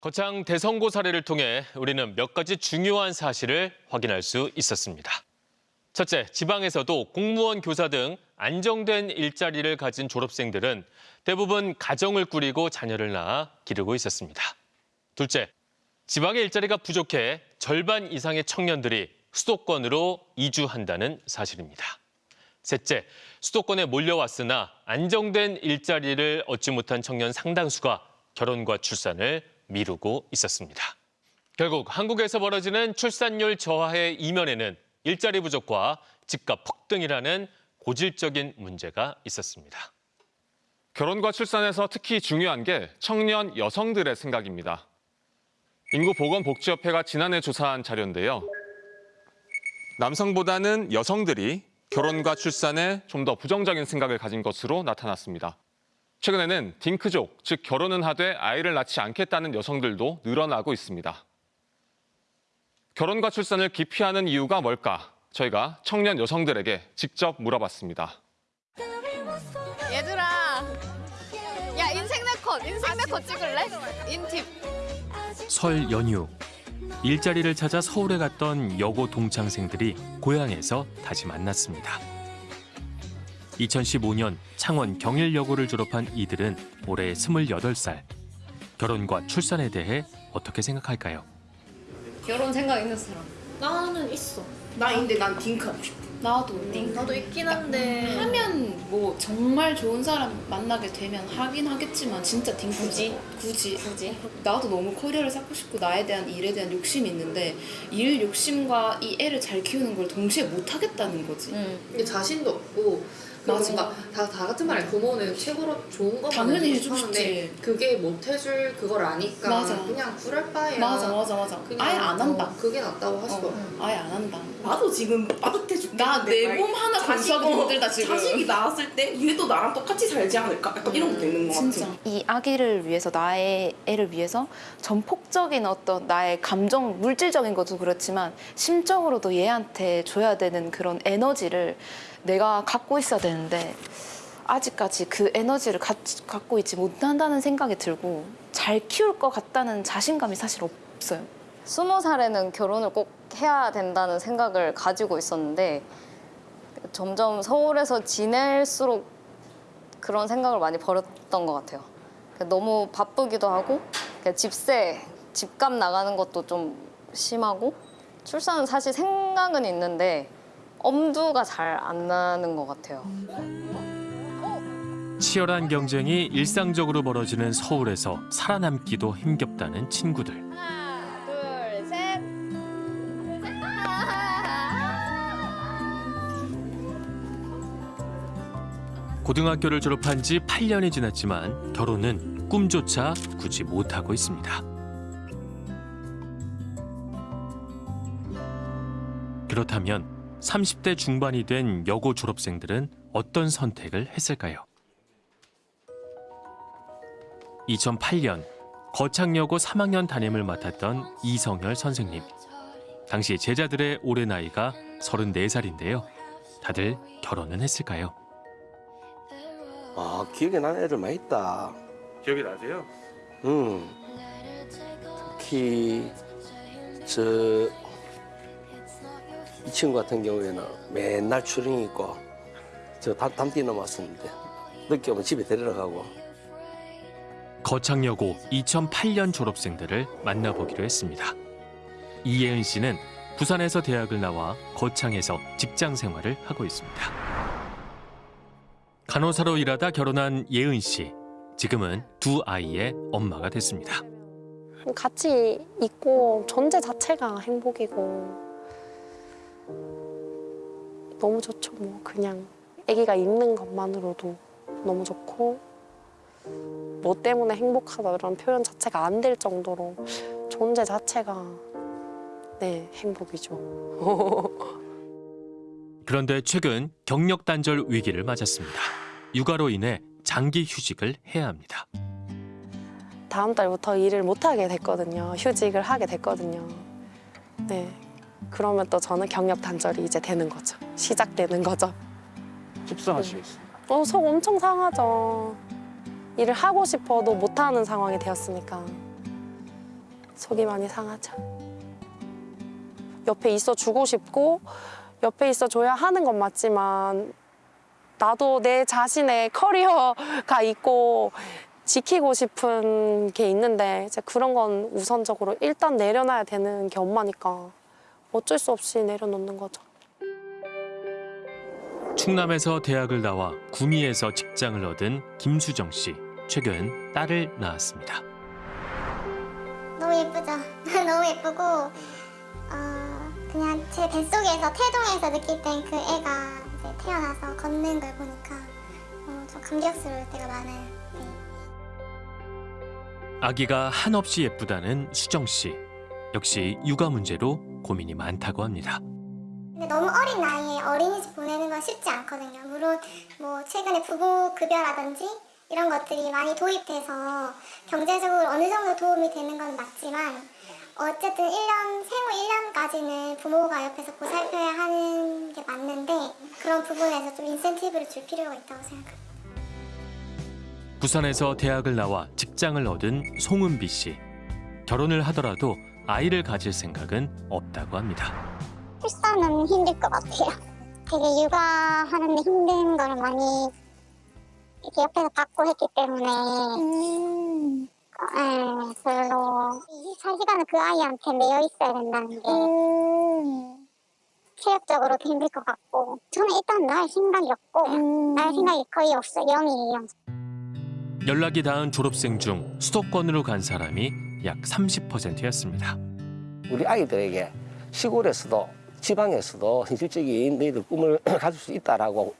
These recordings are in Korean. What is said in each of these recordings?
거창 대선고 사례를 통해 우리는 몇 가지 중요한 사실을 확인할 수 있었습니다. 첫째, 지방에서도 공무원, 교사 등 안정된 일자리를 가진 졸업생들은 대부분 가정을 꾸리고 자녀를 낳아 기르고 있었습니다. 둘째, 지방의 일자리가 부족해 절반 이상의 청년들이 수도권으로 이주한다는 사실입니다. 셋째, 수도권에 몰려왔으나 안정된 일자리를 얻지 못한 청년 상당수가 결혼과 출산을 미루고 있었습니다. 결국 한국에서 벌어지는 출산율 저하의 이면에는 일자리 부족과 집값 폭등이라는 고질적인 문제가 있었습니다. 결혼과 출산에서 특히 중요한 게 청년 여성들의 생각입니다. 인구보건복지협회가 지난해 조사한 자료인데요. 남성보다는 여성들이 결혼과 출산에 좀 더 부정적인 생각을 가진 것으로 나타났습니다. 최근에는 딩크족, 즉 결혼은 하되 아이를 낳지 않겠다는 여성들도 늘어나고 있습니다. 결혼과 출산을 기피하는 이유가 뭘까? 저희가 청년 여성들에게 직접 물어봤습니다. 얘들아 야 인생 네컷 인생 네컷 찍을래? 인팁 설 연휴 일자리를 찾아 서울에 갔던 여고 동창생들이 고향에서 다시 만났습니다. 2015년 창원 경일여고를 졸업한 이들은 올해 28살. 결혼과 출산에 대해 어떻게 생각할까요? 결혼 생각 있는 사람 나는 있어. 나 근데 난 딩크 하고 싶어. 나도. 나도 있긴 한데 하면 뭐 정말 좋은 사람 만나게 되면 하긴 하겠지만 진짜 딩크지. 굳이. 굳이. 나도 너무 커리어를 쌓고 싶고 나에 대한 일에 대한 욕심이 있는데 일 욕심과 이 애를 잘 키우는 걸 동시에 못 하겠다는 거지. 응. 근데 자신도 없고 맞아. 뭔가 다, 다 같은 말에 부모는 최고로 좋은 것만 당연히 해주고 싶지. 그게 못 해줄 그걸 아니까 맞아. 그냥 그럴 바에야 맞아 맞아 맞아. 아예 안 한다. 어, 그게 낫다고 하시더라고 어, 아예 안 한다. 나도 지금 빠듯해 죽겠는데 나내막몸 하나 어, 힘들다 지금. 자식이 나왔을 때 얘도 나랑 똑같이 살지 않을까? 약간 이런 것도 있는 것 진짜. 같아. 이 아기를 위해서 나의 애를 위해서 전폭적인 어떤 나의 감정 물질적인 것도 그렇지만 심적으로도 얘한테 줘야 되는 그런 에너지를 내가 갖고 있어야 되는데 아직까지 그 에너지를 가, 갖고 있지 못한다는 생각이 들고 잘 키울 것 같다는 자신감이 사실 없어요. 스무 살에는 결혼을 꼭 해야 된다는 생각을 가지고 있었는데 점점 서울에서 지낼수록 그런 생각을 많이 버렸던 것 같아요. 너무 바쁘기도 하고 집세, 집값 나가는 것도 좀 심하고 출산은 사실 생각은 있는데 엄두가 잘 안 나는 것 같아요. 치열한 경쟁이 일상적으로 벌어지는 서울에서 살아남기도 힘겹다는 친구들. 고등학교를 졸업한 지 8년이 지났지만 결혼은 꿈조차 꾸지 못하고 있습니다. 그렇다면 30대 중반이 된 여고 졸업생들은 어떤 선택을 했을까요? 2008년 거창여고 3학년 담임을 맡았던 이성열 선생님. 당시 제자들의 올해 나이가 34살인데요. 다들 결혼은 했을까요? 아 기억에 나는 애들 많이 있다. 기억이 나세요? 응. 특히 저 이 친구 같은 경우에는 맨날 출행 있고 저 담, 담띠 넘었었는데 늦게 오면 집에 데리러 가고 거창여고 2008년 졸업생들을 만나보기로 했습니다. 이예은 씨는 부산에서 대학을 나와 거창에서 직장 생활을 하고 있습니다. 간호사로 일하다 결혼한 예은 씨. 지금은 두 아이의 엄마가 됐습니다. 같이 있고 존재 자체가 행복이고 너무 좋죠 뭐 그냥 아기가 있는 것만으로도 너무 좋고 뭐 때문에 행복하다 이런 표현 자체가 안 될 정도로 존재 자체가 네 행복이죠. 그런데 최근 경력 단절 위기를 맞았습니다. 육아로 인해 장기 휴직을 해야 합니다. 다음 달부터 일을 못 하게 됐거든요. 휴직을 하게 됐거든요. 네. 그러면 또 저는 경력 단절이 이제 되는 거죠. 시작되는 거죠. 속상하시겠어요. 어, 속 엄청 상하죠. 일을 하고 싶어도 못 하는 상황이 되었으니까. 속이 많이 상하죠. 옆에 있어 주고 싶고 옆에 있어 줘야 하는 건 맞지만 나도 내 자신의 커리어가 있고 지키고 싶은 게 있는데 이제 그런 건 우선적으로 일단 내려놔야 되는 게 엄마니까 어쩔 수 없이 내려놓는 거죠. 충남에서 대학을 나와 구미에서 직장을 얻은 김수정 씨. 최근 딸을 낳았습니다. 너무 예쁘죠? 너무 예쁘고 어, 그냥 제 뱃속에서 태동에서 느낄 땐 그 애가 이제 태어나서 걷는 걸 보니까 어, 좀 감격스러울 때가 많아요. 네. 아기가 한없이 예쁘다는 수정 씨. 역시 육아 문제로 고민이 많다고 합니다. 근데 너무 어린 나이에 어린이집 보내는 건 쉽지 않거든요. 물론 뭐 최근에 부모 급여라든지 이런 것들이 많이 도입돼서 경제적으로 어느 정도 도움이 되는 건 맞지만 어쨌든 1년 생후 1년까지는 부모가 옆에서 보살펴야 하는 게 맞는데 그런 부분에서 좀 인센티브를 줄 필요가 있다고 생각합니다. 부산에서 대학을 나와 직장을 얻은 송은비 씨. 결혼을 하더라도 아이를 가질 생각은 없다고 합니다. 출산은 힘들 것 같아요. 되게 육아하는데 힘든 걸 많이 이렇게 옆에서 받고 했기 때문에 네, 별로 24시간을 그 아이한테 매여 있어야 된다는 게 체력적으로도 힘들 것 같고 저는 일단 날 생각이 없고 날 생각이 거의 없어요. 0이에요. 연락이 닿은 졸업생 중 수도권으로 간 사람이 약 30%였습니다. 우리 아이들에게 시골에서도 지방에서도 현실적인 너희들 꿈을 가질 수 있다라고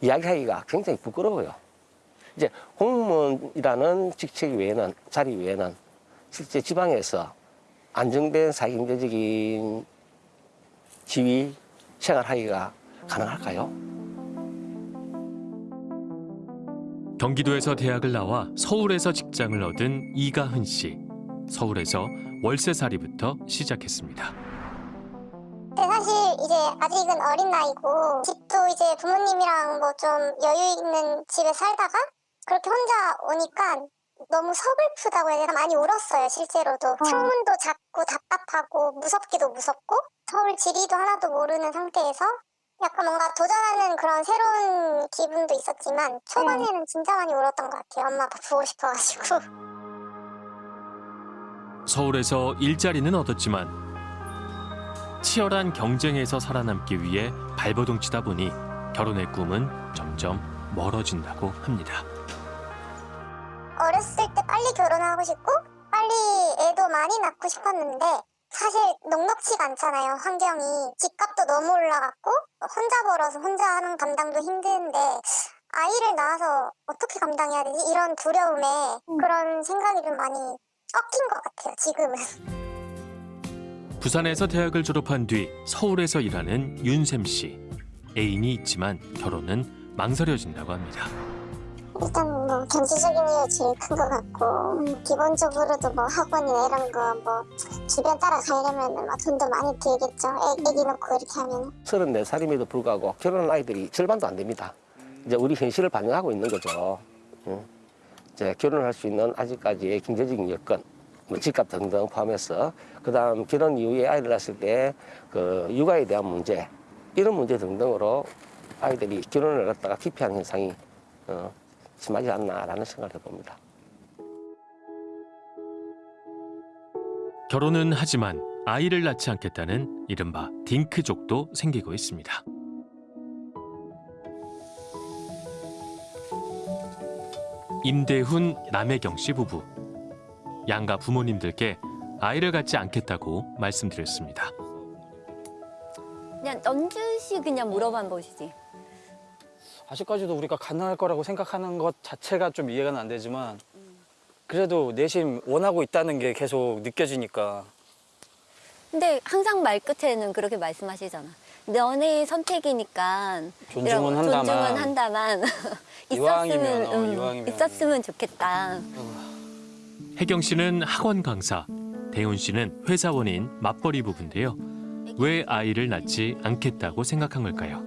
이야기하기가 굉장히 부끄러워요. 이제 공무원이라는 직책 외에는 자리 외에는 실제 지방에서 안정된 사회경제적인 지위 생활하기가 가능할까요? 경기도에서 대학을 나와 서울에서 직장을 얻은 이가흔 씨. 서울에서 월세살이부터 시작했습니다. 사실 이제 아직은 어린 나이고 집도 이제 부모님이랑 뭐 좀 여유 있는 집에 살다가 그렇게 혼자 오니까 너무 서글프다고 해야 되나? 많이 울었어요 실제로도. 창문도 작고 답답하고 무섭기도 무섭고 서울 지리도 하나도 모르는 상태에서 약간 뭔가 도전하는 그런 새로운 기분도 있었지만 초반에는 진짜 많이 울었던 것 같아요. 엄마 아빠 보고 싶어가지고 서울에서 일자리는 얻었지만 치열한 경쟁에서 살아남기 위해 발버둥 치다 보니 결혼의 꿈은 점점 멀어진다고 합니다. 어렸을 때 빨리 결혼하고 싶고 빨리 애도 많이 낳고 싶었는데 사실 넉넉치가 않잖아요 환경이. 집값도 너무 올라갔고 혼자 벌어서 혼자 하는 감당도 힘든데 아이를 낳아서 어떻게 감당해야 되지? 이런 두려움에 그런 생각이 좀 많이 꺾인 것 같아요 지금은 부산에서 대학을 졸업한 뒤 서울에서 일하는 윤샘 씨. 애인이 있지만 결혼은 망설여진다고 합니다. 일단 뭐 경제적인 이유 제일 큰 것 같고 음, 기본적으로도 뭐 학원이나 이런 거 뭐 주변 따라가려면 뭐 돈도 많이 들겠죠 애, 애기 놓고 이렇게 하면 34살임에도 불구하고 결혼한 아이들이 절반도 안 됩니다. 이제 우리 현실을 반영하고 있는 거죠. 응. 이제 결혼할 수 있는 아직까지의 경제적인 여건, 뭐 집값 등등 포함해서 그다음 결혼 이후에 아이를 낳았을 때 그 육아에 대한 문제 이런 문제 등등으로 아이들이 결혼을 갖다가 기피하는 현상이 어, 심하지 않나라는 생각을 해봅니다. 결혼은 하지만 아이를 낳지 않겠다는 이른바 딩크족도 생기고 있습니다. 임대훈, 남혜경 씨 부부. 양가 부모님들께 아이를 갖지 않겠다고 말씀드렸습니다. 그냥 넌주시 그냥 물어본 것이지. 아직까지도 우리가 가능할 거라고 생각하는 것 자체가 좀 이해가 안 되지만 그래도 내심 원하고 있다는 게 계속 느껴지니까 근데 항상 말 끝에는 그렇게 말씀하시잖아. 너네 선택이니까 존중은 이런- 한다만. 존중은 한다만 이왕이면, 있었으면 어, 음, 이왕이면. 있었으면 좋겠다. 혜경 씨는 학원 강사, 대훈 씨는 회사원인 맞벌이 부부인데요. 왜 아이를 낳지 않겠다고 생각한 걸까요?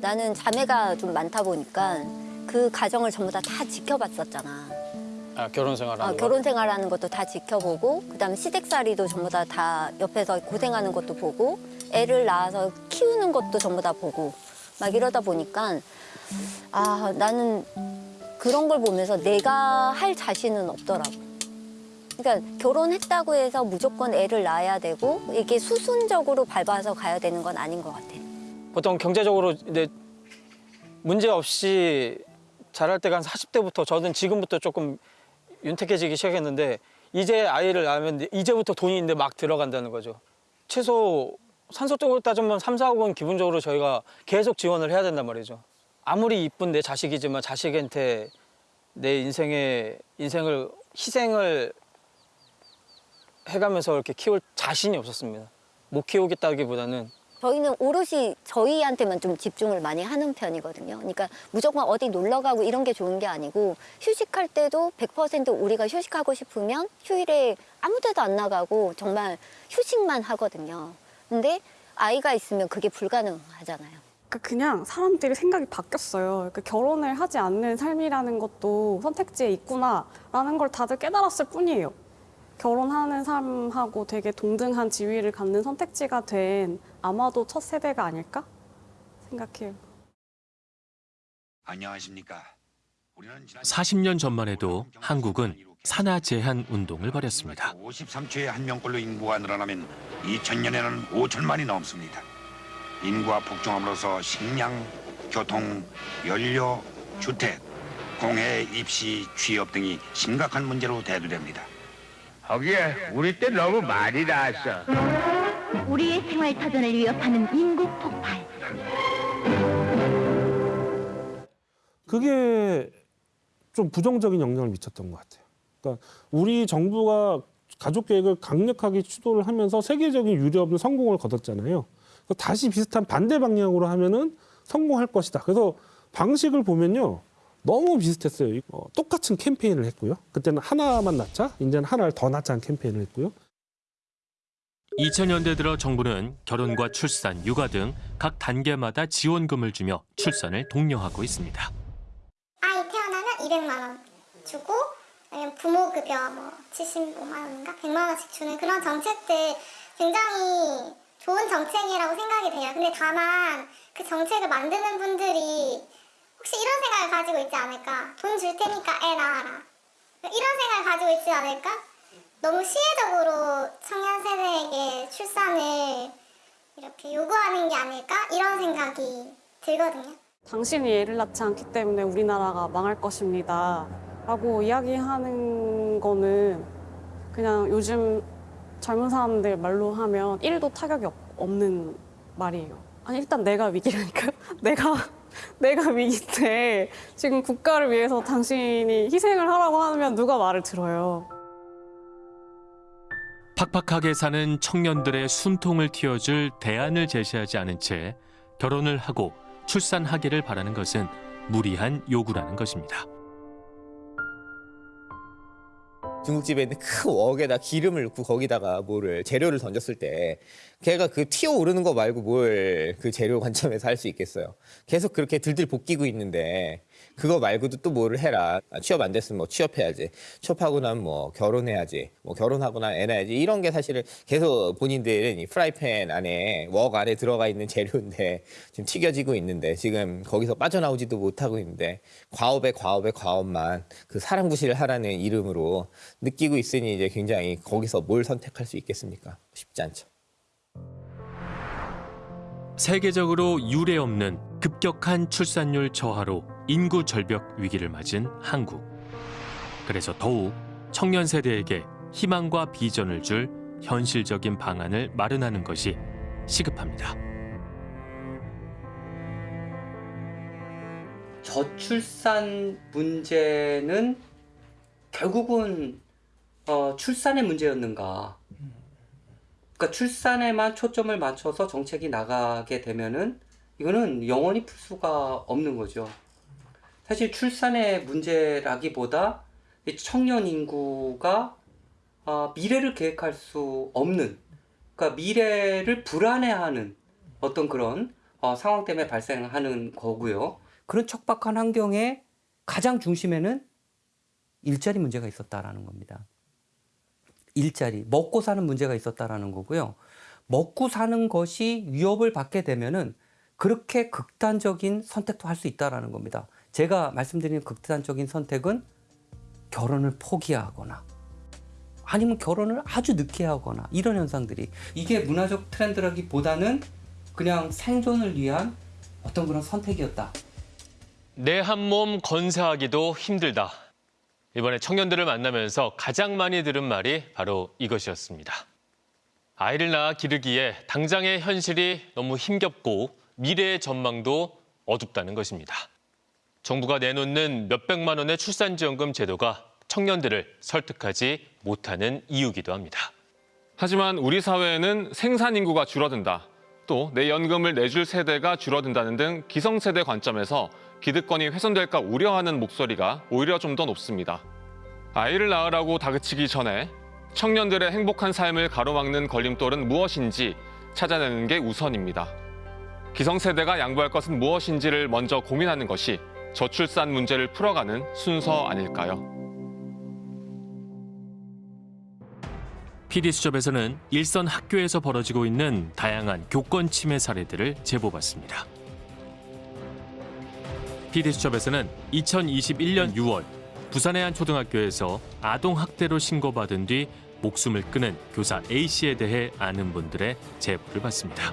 나는 자매가 좀 많다 보니까 그 가정을 전부 다 다 지켜봤었잖아. 아, 결혼 생활하는 어, 거? 결혼 생활하는 것도 다 지켜보고 그다음에 시댁살이도 전부 다, 다 옆에서 고생하는 것도 보고 애를 낳아서 키우는 것도 전부 다 보고 막 이러다 보니까 아 나는 그런 걸 보면서 내가 할 자신은 없더라고. 그러니까 결혼했다고 해서 무조건 애를 낳아야 되고 이게 수순적으로 밟아서 가야 되는 건 아닌 것 같아. 보통 경제적으로 이제 문제 없이 잘할 때가 한 40대부터 저는 지금부터 조금 윤택해지기 시작했는데 이제 아이를 낳으면 이제부터 돈이 있는데 막 들어간다는 거죠. 최소 산소적으로 따지면 3, 4억은 기본적으로 저희가 계속 지원을 해야 된단 말이죠. 아무리 이쁜 내 자식이지만 자식한테 내 인생의 인생을 희생을 해가면서 이렇게 키울 자신이 없었습니다. 못 키우겠다기보다는 저희는 오롯이 저희한테만 좀 집중을 많이 하는 편이거든요. 그러니까 무조건 어디 놀러 가고 이런 게 좋은 게 아니고 휴식할 때도 100% 우리가 휴식하고 싶으면 휴일에 아무 데도 안 나가고 정말 휴식만 하거든요. 근데 아이가 있으면 그게 불가능하잖아요. 그러니까 그냥 사람들이 생각이 바뀌었어요. 그러니까 결혼을 하지 않는 삶이라는 것도 선택지에 있구나라는 걸 다들 깨달았을 뿐이에요. 결혼하는 삶하고 되게 동등한 지위를 갖는 선택지가 된 아마도 첫 세대가 아닐까 생각해요. 안녕하십니까. 우리는 지난 40년 전만 해도 한국은 산하 제한 운동을 벌였습니다. 53초에 한 명꼴로 인구가 늘어나면 2000년에는 5천만이 넘습니다. 인구가 폭증함으로써 식량, 교통, 연료, 주택, 공해, 입시, 취업 등이 심각한 문제로 대두됩니다. 거기에 우리 때 너무 많이 나왔어. 우리의 생활 터전을 위협하는 인구 폭발. 그게 좀 부정적인 영향을 미쳤던 것 같아요. 그러니까 우리 정부가 가족 계획을 강력하게 추도를 하면서 세계적인 유례 없는 성공을 거뒀잖아요. 다시 비슷한 반대 방향으로 하면은 성공할 것이다. 그래서 방식을 보면요. 너무 비슷했어요. 어, 똑같은 캠페인을 했고요. 그때는 하나만 낳자, 이제는 하나를 더 낳자는 캠페인을 했고요. 2000년대 들어 정부는 결혼과 출산, 육아 등 각 단계마다 지원금을 주며 출산을 독려하고 있습니다. 아이 태어나면 200만 원 주고 아니면 부모급여 뭐 75만 원인가 100만 원씩 주는 그런 정책들 굉장히 좋은 정책이라고 생각이 돼요. 근데 다만 그 정책을 만드는 분들이 혹시 이런 생각을 가지고 있지 않을까? 돈 줄 테니까 애 낳아라. 이런 생각을 가지고 있지 않을까? 너무 시혜적으로 청년 세대에게 출산을 이렇게 요구하는 게 아닐까? 이런 생각이 들거든요. 당신이 애를 낳지 않기 때문에 우리나라가 망할 것입니다. 라고 이야기하는 거는 그냥 요즘 젊은 사람들 말로 하면 1도 타격이 없, 없는 말이에요. 아니 일단 내가 위기라니까요. 내가 내가 위기인데 지금 국가를 위해서 당신이 희생을 하라고 하면 누가 말을 들어요. 팍팍하게 사는 청년들의 숨통을 틔워줄 대안을 제시하지 않은 채 결혼을 하고 출산하기를 바라는 것은 무리한 요구라는 것입니다. 중국집에 있는 큰 웍에다 기름을 넣고 거기다가 뭐를 재료를 던졌을 때 걔가 그 튀어 오르는 거 말고 뭘 그 재료 관점에서 할 수 있겠어요. 계속 그렇게 들들 볶이고 있는데 그거 말고도 또 뭐를 해라. 아, 취업 안 됐으면 뭐 취업해야지. 취업하고 나면 뭐 결혼해야지. 뭐 결혼하고 나면 애 낳아야지. 이런 게 사실은 계속 본인들은 이 프라이팬 안에 웍 안에 들어가 있는 재료인데 지금 튀겨지고 있는데 지금 거기서 빠져나오지도 못하고 있는데 과업에 과업에 과업만 그 사람 구실을 하라는 이름으로 느끼고 있으니 이제 굉장히 거기서 뭘 선택할 수 있겠습니까? 쉽지 않죠. 세계적으로 유례 없는 급격한 출산율 저하로 인구 절벽 위기를 맞은 한국. 그래서 더욱 청년 세대에게 희망과 비전을 줄 현실적인 방안을 마련하는 것이 시급합니다. 저출산 문제는 결국은 어, 출산의 문제였는가? 그러니까 출산에만 초점을 맞춰서 정책이 나가게 되면은 이거는 영원히 풀 수가 없는 거죠. 사실 출산의 문제라기보다 이 청년 인구가 어, 미래를 계획할 수 없는, 그러니까 미래를 불안해하는 어떤 그런 어, 상황 때문에 발생하는 거고요. 그런 척박한 환경의 가장 중심에는 일자리 문제가 있었다라는 겁니다. 일자리, 먹고 사는 문제가 있었다라는 거고요. 먹고 사는 것이 위협을 받게 되면은 그렇게 극단적인 선택도 할 수 있다라는 겁니다. 제가 말씀드리는 극단적인 선택은 결혼을 포기하거나 아니면 결혼을 아주 늦게 하거나 이런 현상들이 이게 문화적 트렌드라기보다는 그냥 생존을 위한 어떤 그런 선택이었다. 내 한 몸 건사하기도 힘들다. 이번에 청년들을 만나면서 가장 많이 들은 말이 바로 이것이었습니다. 아이를 낳아 기르기에 당장의 현실이 너무 힘겹고 미래의 전망도 어둡다는 것입니다. 정부가 내놓는 몇백만 원의 출산지원금 제도가 청년들을 설득하지 못하는 이유기도 합니다. 하지만 우리 사회에는 생산 인구가 줄어든다. 또 내 연금을 내줄 세대가 줄어든다는 등 기성세대 관점에서 기득권이 훼손될까 우려하는 목소리가 오히려 좀 더 높습니다. 아이를 낳으라고 다그치기 전에 청년들의 행복한 삶을 가로막는 걸림돌은 무엇인지 찾아내는 게 우선입니다. 기성세대가 양보할 것은 무엇인지를 먼저 고민하는 것이 저출산 문제를 풀어가는 순서 아닐까요? PD수첩에서는 일선 학교에서 벌어지고 있는 다양한 교권 침해 사례들을 제보받습니다. PD수첩에서는 2021년 6월 부산의 한 초등학교에서 아동 학대로 신고받은 뒤 목숨을 끊은 교사 A씨에 대해 아는 분들의 제보를 받습니다.